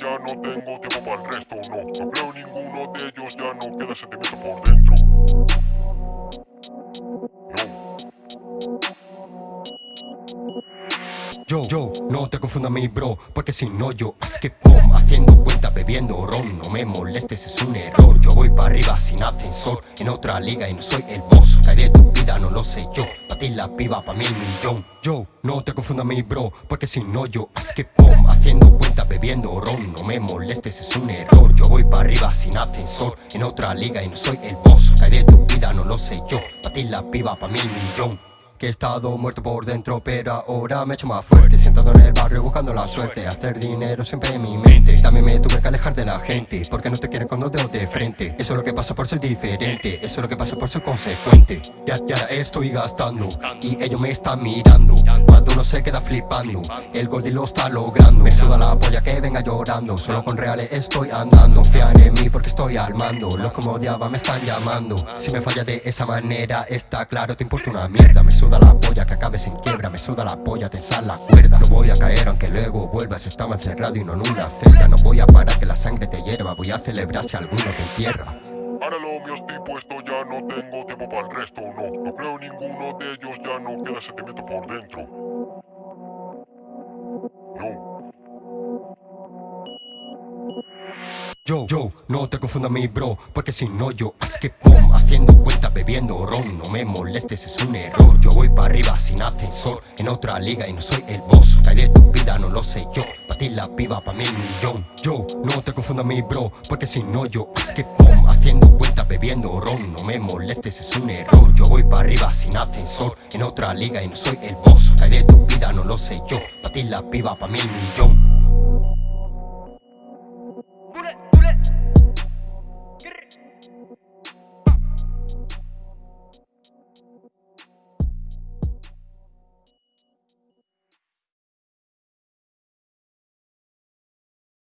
ya no tengo tiempo para el resto, no. No creo ninguno de ellos, ya no queda sentimiento por dentro Yo, yo, no te confunda mi bro, porque si no yo Así que pum, haciendo cuenta, bebiendo ron No me molestes, es un error. Yo voy para arriba sin ascensor En otra liga y no soy el boss. Cae de tu vida, no lo sé yo. Pa' ti la piba, pa' mí el millón. Yo, no te confunda mi bro, porque si no yo Así que pum, haciendo cuenta, bebiendo ron No me molestes, es un error. Yo voy para arriba sin ascensor En otra liga y no soy el boss. Cae de tu vida, no lo sé yo. Pa' ti la piba, pa' mí millón que he estado muerto por dentro pero ahora me he hecho más fuerte Sentado en el barrio buscando la suerte Hacer dinero siempre en mi mente. También me tuve que alejar de la gente Porque no te quieren con dos dedos de frente. Eso es lo que pasa por ser diferente Eso es lo que pasa por ser consecuente. Ya, ya estoy gastando Y ellos me están mirando Cuando uno se queda flipando. El Goldie lo está logrando. Me suda la polla que venga llorando. Solo con reales estoy andando. Confían en mí porque estoy al mando. Los que me me están llamando. Si me falla de esa manera está claro Te importa una mierda. Me suda la polla que acabes en quiebra. Me suda la polla, tensar la cuerda. No voy a caer aunque luego vuelvas. Estaba encerrado y no en una celda. No voy a parar que la sangre te hierva. Voy a celebrar si alguno te entierra. Para lo mío estoy puesto, ya no tengo tiempo para el resto, no. No creo ninguno de ellos, ya no queda sentimiento por dentro Yo, yo, no te confunda mi bro, porque si no yo Así que pum, haciendo cuenta, bebiendo ron No me molestes, es un error. Yo voy para arriba sin ascensor En otra liga y no soy el boss. Cae de tu vida, no lo sé yo Pa' ti la piba, pa' mí el millón. Yo, no te confunda mi bro, porque si no yo Así que pum, haciendo cuenta, bebiendo ron No me molestes, es un error. Yo voy para arriba sin ascensor En otra liga y no soy el boss. Cae de tu vida, no lo sé yo Pa' ti la piba, pa' mí el millón